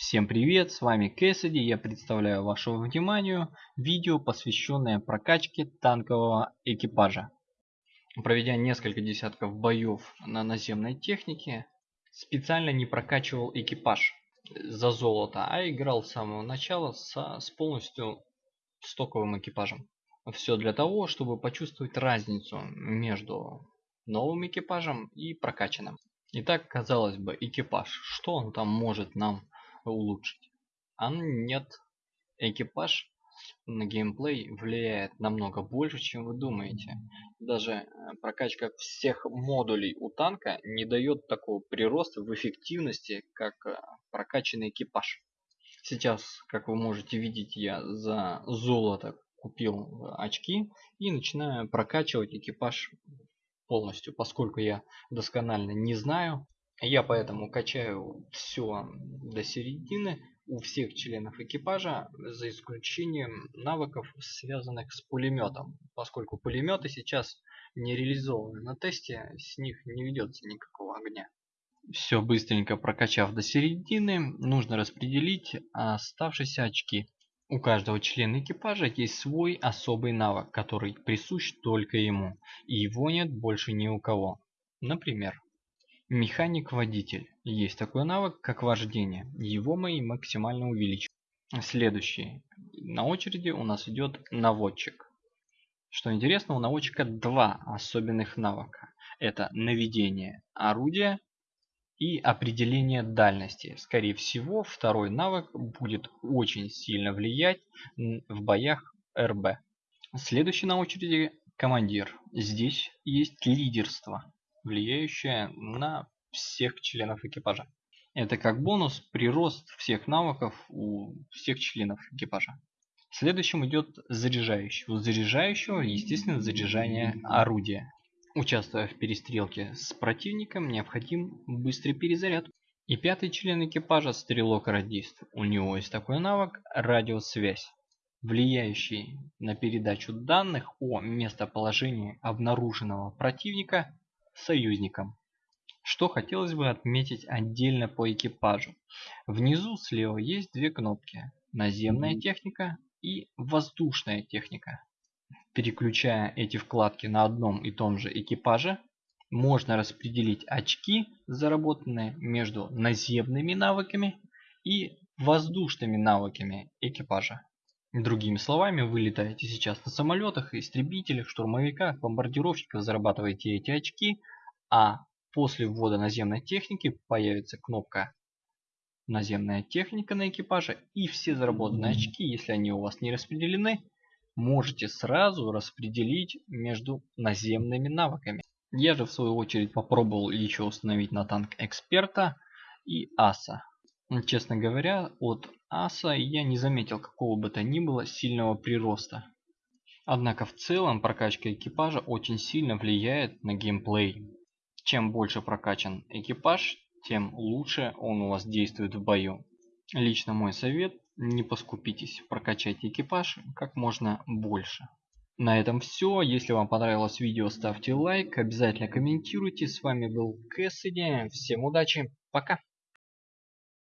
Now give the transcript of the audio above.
Всем привет, с вами Кэссиди, я представляю вашему вниманию видео, посвященное прокачке танкового экипажа. Проведя несколько десятков боев на наземной технике, специально не прокачивал экипаж за золото, а играл с самого начала со, с полностью стоковым экипажем. Все для того, чтобы почувствовать разницу между новым экипажем и прокачанным. Итак, казалось бы, экипаж, что он там может нам улучшить. А нет, экипаж на геймплей влияет намного больше, чем вы думаете. Даже э, прокачка всех модулей у танка не дает такого прироста в эффективности, как э, прокачанный экипаж. Сейчас, как вы можете видеть, я за золото купил э, очки и начинаю прокачивать экипаж полностью, поскольку я досконально не знаю я поэтому качаю все до середины у всех членов экипажа, за исключением навыков, связанных с пулеметом. Поскольку пулеметы сейчас не реализованы на тесте, с них не ведется никакого огня. Все быстренько прокачав до середины, нужно распределить оставшиеся очки. У каждого члена экипажа есть свой особый навык, который присущ только ему, и его нет больше ни у кого. Например, Механик-водитель. Есть такой навык, как вождение. Его мы максимально увеличим. Следующий. На очереди у нас идет наводчик. Что интересно, у наводчика два особенных навыка. Это наведение орудия и определение дальности. Скорее всего, второй навык будет очень сильно влиять в боях РБ. Следующий на очереди командир. Здесь есть лидерство влияющая на всех членов экипажа. Это как бонус прирост всех навыков у всех членов экипажа. Следующим идет заряжающий. У заряжающего, естественно, заряжание орудия. Участвуя в перестрелке с противником, необходим быстрый перезаряд. И пятый член экипажа стрелок-радист. У него есть такой навык радиосвязь, влияющий на передачу данных о местоположении обнаруженного противника союзникам. Что хотелось бы отметить отдельно по экипажу. Внизу слева есть две кнопки. Наземная техника и воздушная техника. Переключая эти вкладки на одном и том же экипаже, можно распределить очки, заработанные между наземными навыками и воздушными навыками экипажа. Другими словами, вы летаете сейчас на самолетах, истребителях, штурмовиках, бомбардировщиках, зарабатываете эти очки, а после ввода наземной техники появится кнопка наземная техника на экипаже и все заработанные очки, если они у вас не распределены, можете сразу распределить между наземными навыками. Я же в свою очередь попробовал еще установить на танк эксперта и аса. Честно говоря, от аса я не заметил какого бы то ни было сильного прироста. Однако в целом прокачка экипажа очень сильно влияет на геймплей. Чем больше прокачан экипаж, тем лучше он у вас действует в бою. Лично мой совет, не поскупитесь, прокачайте экипаж как можно больше. На этом все. Если вам понравилось видео, ставьте лайк, обязательно комментируйте. С вами был Кэссиди. Всем удачи, пока.